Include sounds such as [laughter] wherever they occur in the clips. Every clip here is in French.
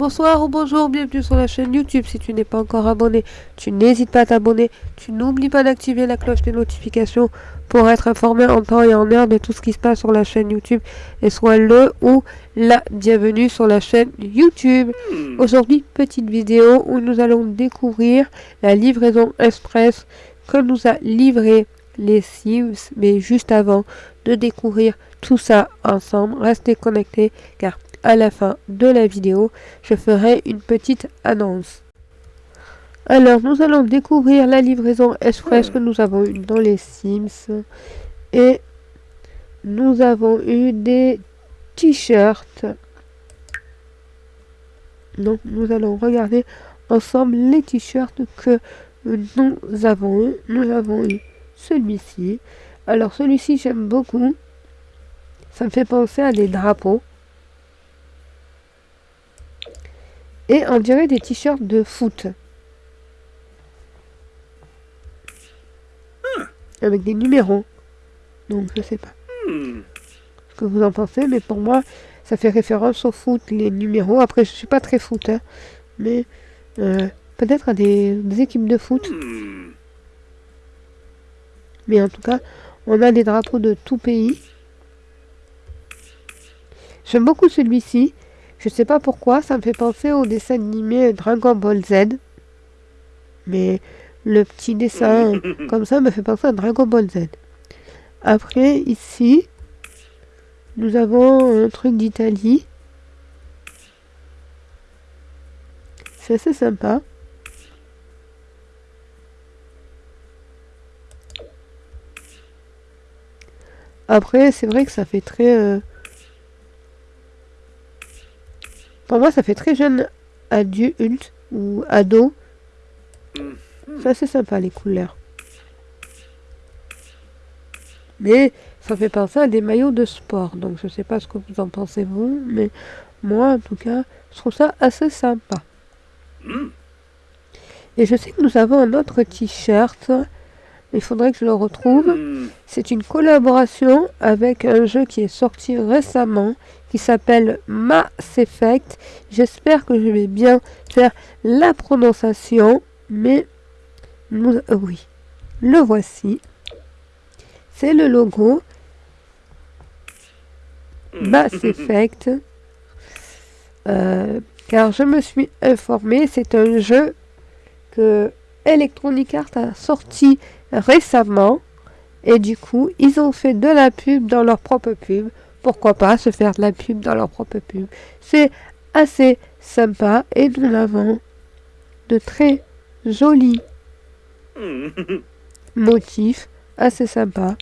Bonsoir ou bonjour, bienvenue sur la chaîne YouTube. Si tu n'es pas encore abonné, tu n'hésites pas à t'abonner. Tu n'oublies pas d'activer la cloche des notifications pour être informé en temps et en heure de tout ce qui se passe sur la chaîne YouTube. Et sois le ou la bienvenue sur la chaîne YouTube. Aujourd'hui, petite vidéo où nous allons découvrir la livraison express que nous a livré les Sims. Mais juste avant de découvrir tout ça ensemble, restez connectés car à la fin de la vidéo, je ferai une petite annonce. Alors, nous allons découvrir la livraison express que nous avons eu dans les Sims. Et nous avons eu des t-shirts. Donc, nous allons regarder ensemble les t-shirts que nous avons eu. Nous avons eu celui-ci. Alors, celui-ci, j'aime beaucoup. Ça me fait penser à des drapeaux. Et on dirait des t-shirts de foot. Avec des numéros. Donc je sais pas ce que vous en pensez, mais pour moi, ça fait référence au foot, les numéros. Après, je suis pas très foot, hein, mais euh, peut-être à des, des, équipes de foot. Mais en tout cas, on a des drapeaux de tout pays. J'aime beaucoup celui-ci. Je sais pas pourquoi, ça me fait penser au dessin animé Dragon Ball Z. Mais le petit dessin [laughs] comme ça me fait penser à Dragon Ball Z. Après, ici, nous avons un truc d'Italie. C'est assez sympa. Après, c'est vrai que ça fait très... Euh, Pour moi, ça fait très jeune adulte ou ado. Ça, c'est sympa, les couleurs. Mais ça fait penser à des maillots de sport. Donc, je sais pas ce que vous en pensez, vous. Mais moi, en tout cas, je trouve ça assez sympa. Et je sais que nous avons un autre t-shirt. Il faudrait que je le retrouve. C'est une collaboration avec un jeu qui est sorti récemment qui s'appelle Mass Effect. J'espère que je vais bien faire la prononciation, mais nous, euh, oui, le voici. C'est le logo Mass [laughs] Effect. Euh, car je me suis informé, c'est un jeu que Electronic Arts a sorti récemment. Et du coup, ils ont fait de la pub dans leur propre pub pourquoi pas se faire de la pub dans leur propre pub. C'est assez sympa et nous avons de très jolis [laughs] motifs assez sympas.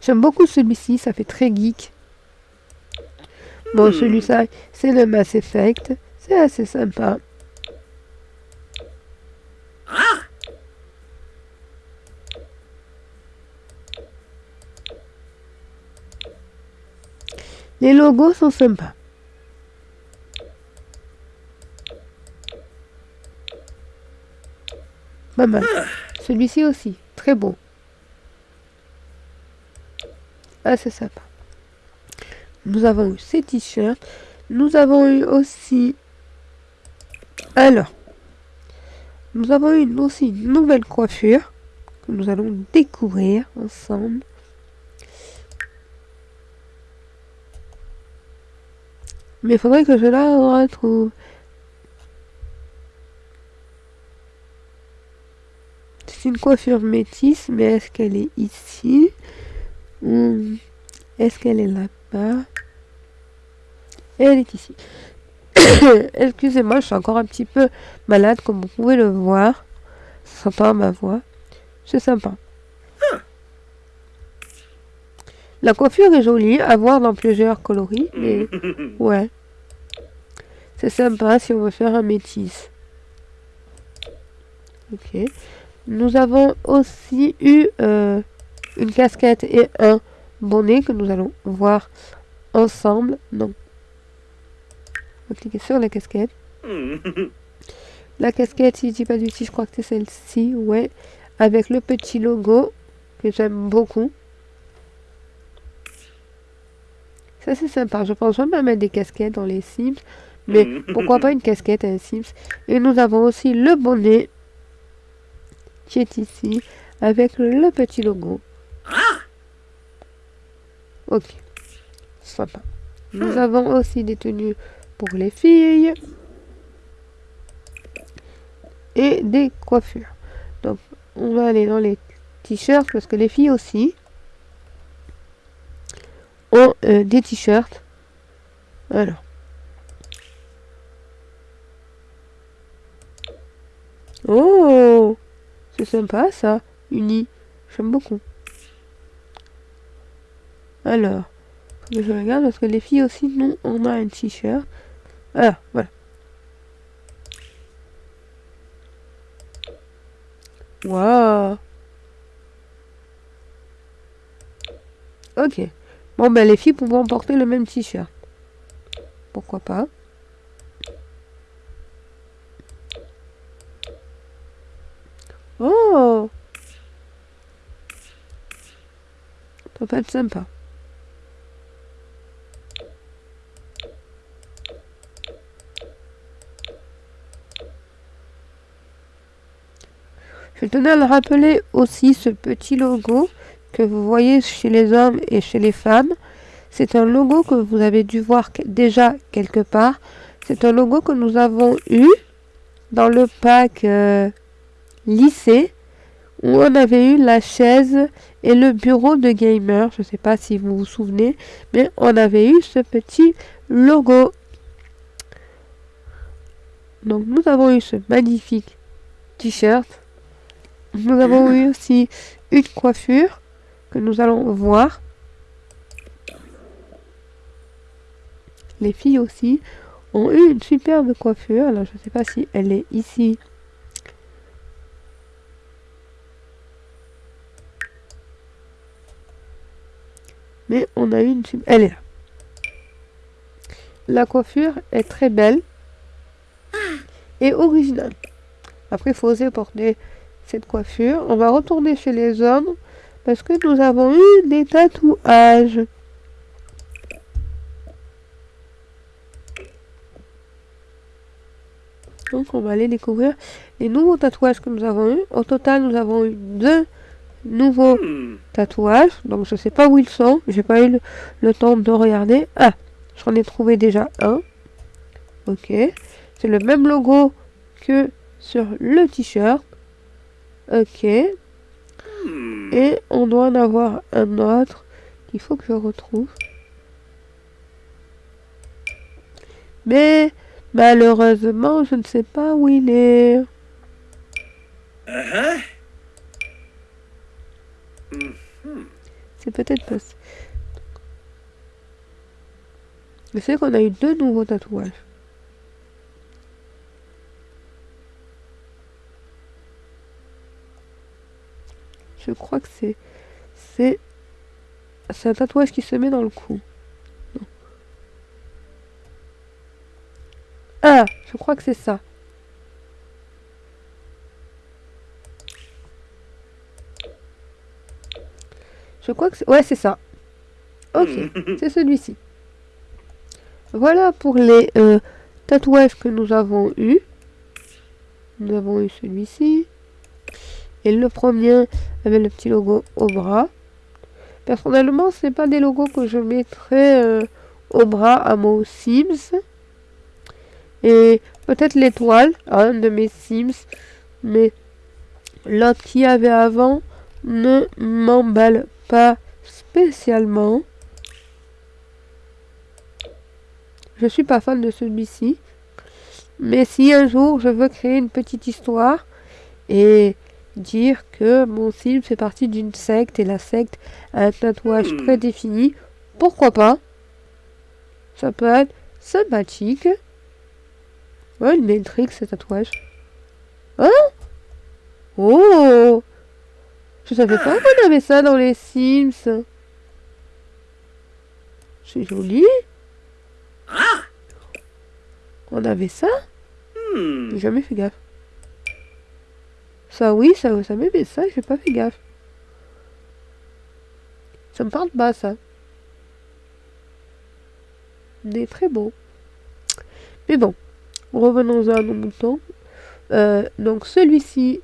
J'aime beaucoup celui-ci, ça fait très geek. Bon, hmm. celui-là, c'est le Mass Effect. C'est assez sympa. Les logos sont sympas. Pas mal. Celui-ci aussi, très beau. Ah, c'est sympa. Nous avons eu ces t-shirts. Nous avons eu aussi... Alors, nous avons eu aussi une nouvelle coiffure que nous allons découvrir ensemble. Mais il faudrait que je la retrouve. C'est une coiffure métisse, mais est-ce qu'elle est ici? Ou est-ce qu'elle est là-bas? Elle est ici. [coughs] Excusez-moi, je suis encore un petit peu malade, comme vous pouvez le voir. Ça s'entend ma voix. C'est sympa. La coiffure est jolie, à voir dans plusieurs coloris, mais [laughs] ouais. C'est sympa si on veut faire un métis. Ok. Nous avons aussi eu euh, une casquette et un bonnet que nous allons voir ensemble. Donc, on va cliquer sur la casquette. [laughs] La casquette, si je dis pas du tout, je crois que c'est celle-ci, ouais. Avec le petit logo que j'aime beaucoup. Ça, c'est sympa. Je pense même à mettre des casquettes dans les Sims. Mais pourquoi pas une casquette à un Sims? Et nous avons aussi le bonnet qui est ici avec le petit logo. Ok. Sympa. Nous avons aussi des tenues pour les filles et des coiffures. Donc, on va aller dans les t-shirts parce que les filles aussi ont euh, des t-shirts. Alors. Oh C'est sympa ça, uni. J'aime beaucoup. Alors, je regarde parce que les filles aussi, nous, on a un t-shirt. Ah, voilà. Waouh Ok. Bon, ben les filles pourront porter le même t-shirt. Pourquoi pas Oh Ça peut être sympa. Je tenais à le rappeler aussi ce petit logo que vous voyez chez les hommes et chez les femmes. C'est un logo que vous avez dû voir déjà quelque part. C'est un logo que nous avons eu dans le pack euh, lycée où on avait eu la chaise et le bureau de gamer. Je ne sais pas si vous vous souvenez, mais on avait eu ce petit logo. Donc nous avons eu ce magnifique t-shirt nous avons eu aussi une coiffure que nous allons voir. Les filles aussi ont eu une superbe coiffure. Alors je ne sais pas si elle est ici. Mais on a eu une Elle est là. La coiffure est très belle et originale. Après, il faut oser porter cette coiffure. On va retourner chez les hommes parce que nous avons eu des tatouages. Donc on va aller découvrir les nouveaux tatouages que nous avons eu. Au total, nous avons eu deux nouveaux tatouages. Donc je sais pas où ils sont. J'ai pas eu le, le, temps de regarder. Ah, j'en ai trouvé déjà un. Ok. C'est le même logo que sur le t-shirt. Ok. Et on doit en avoir un autre qu'il faut que je retrouve. Mais malheureusement, je ne sais pas où il est. C'est peut-être pas... Je sais qu'on a eu deux nouveaux tatouages. Je crois que c'est... C'est... C'est un tatouage qui se met dans le cou. Ah Je crois que c'est ça. Je crois que c'est... Ouais, c'est ça. Ok, [laughs] c'est celui-ci. Voilà pour les euh, tatouages que nous avons eu. Nous avons eu celui-ci. Et le premier avec le petit logo au bras. Personnellement, c'est pas des logos que je mettrais euh, au bras à mon Sims. Et peut-être l'étoile un de mes Sims. Mais l'autre qui avait avant ne m'emballe pas spécialement. Je suis pas fan de celui-ci. Mais si un jour je veux créer une petite histoire et dire que mon film fait partie d'une secte et la secte a un tatouage hmm. prédéfini, pourquoi pas? Ça peut être sympathique. Ouais, il m'intrigue ce tatouage. Hein? Oh Je savais pas qu'on avait ça dans les Sims. C'est joli. On avait ça? Hmm. J'ai jamais fait gaffe. Ça, oui, ça, ça met ça, j'ai pas fait gaffe. Ça me parle pas, ça. n'est très beau. Mais bon, revenons à nos moutons. Euh, donc celui-ci,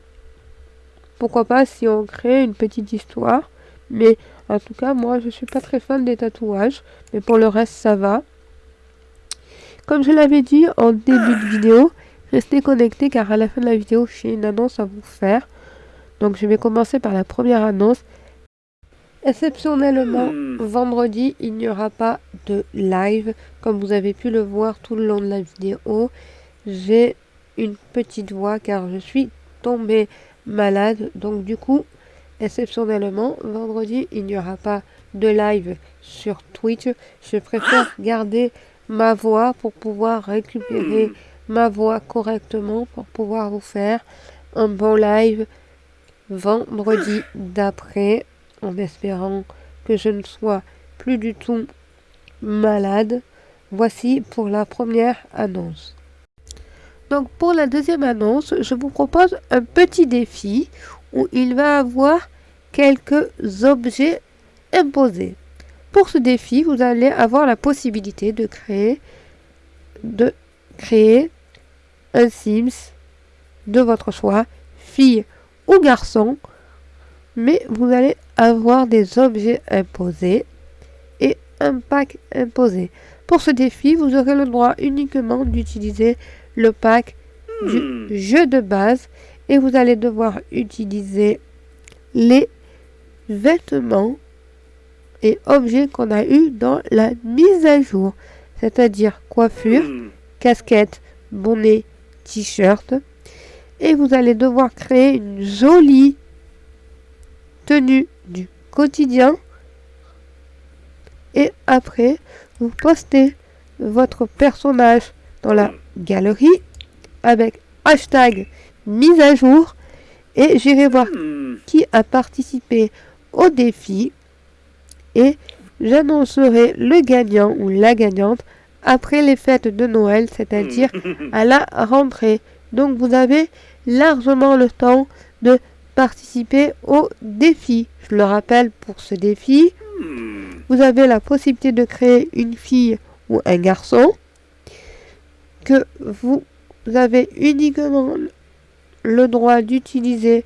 pourquoi pas si on crée une petite histoire. Mais en tout cas, moi, je suis pas très fan des tatouages. Mais pour le reste, ça va. Comme je l'avais dit en début de vidéo, restez connectés car à la fin de la vidéo, j'ai une annonce à vous faire. Donc je vais commencer par la première annonce. Exceptionnellement, vendredi, il n'y aura pas de live. Comme vous avez pu le voir tout le long de la vidéo, j'ai une petite voix car je suis tombée malade. Donc du coup, exceptionnellement, vendredi, il n'y aura pas de live sur Twitch. Je préfère garder ma voix pour pouvoir récupérer ma voix correctement pour pouvoir vous faire un bon live vendredi d'après en espérant que je ne sois plus du tout malade. Voici pour la première annonce. Donc pour la deuxième annonce, je vous propose un petit défi où il va avoir quelques objets imposés. Pour ce défi, vous allez avoir la possibilité de créer de créer un Sims de votre choix, fille ou garçon, mais vous allez avoir des objets imposés et un pack imposé. Pour ce défi, vous aurez le droit uniquement d'utiliser le pack du hmm. jeu de base et vous allez devoir utiliser les vêtements et objets qu'on a eu dans la mise à jour, c'est-à-dire coiffure, hmm. casquette, bonnet, t-shirt. Et vous allez devoir créer une jolie tenue du quotidien. Et après, vous postez votre personnage dans la galerie avec hashtag mise à jour et j'irai voir qui a participé au défi et j'annoncerai le gagnant ou la gagnante après les fêtes de Noël, c'est-à-dire à la rentrée. Donc vous avez largement le temps de participer au défi. Je le rappelle pour ce défi, vous avez la possibilité de créer une fille ou un garçon que vous avez uniquement le droit d'utiliser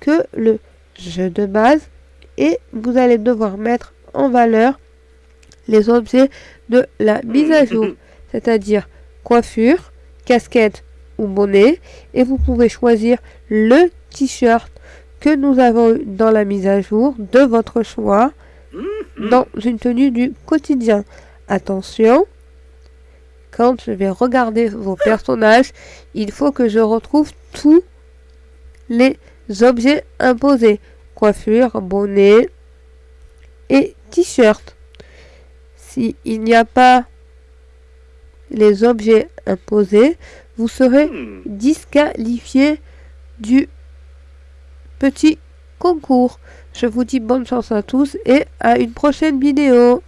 que le jeu de base et vous allez devoir mettre en valeur les objets de la mise à jour, [laughs] c'est-à-dire coiffure, casquette ou bonnet, et vous pouvez choisir le t-shirt que nous avons dans la mise à jour de votre choix dans une tenue du quotidien. Attention, quand je vais regarder vos personnages, il faut que je retrouve tous les objets imposés. Coiffure, bonnet et t-shirt il n'y a pas les objets imposés, vous serez hmm. disqualifié du petit concours. Je vous dis bonne chance à tous et à une prochaine vidéo.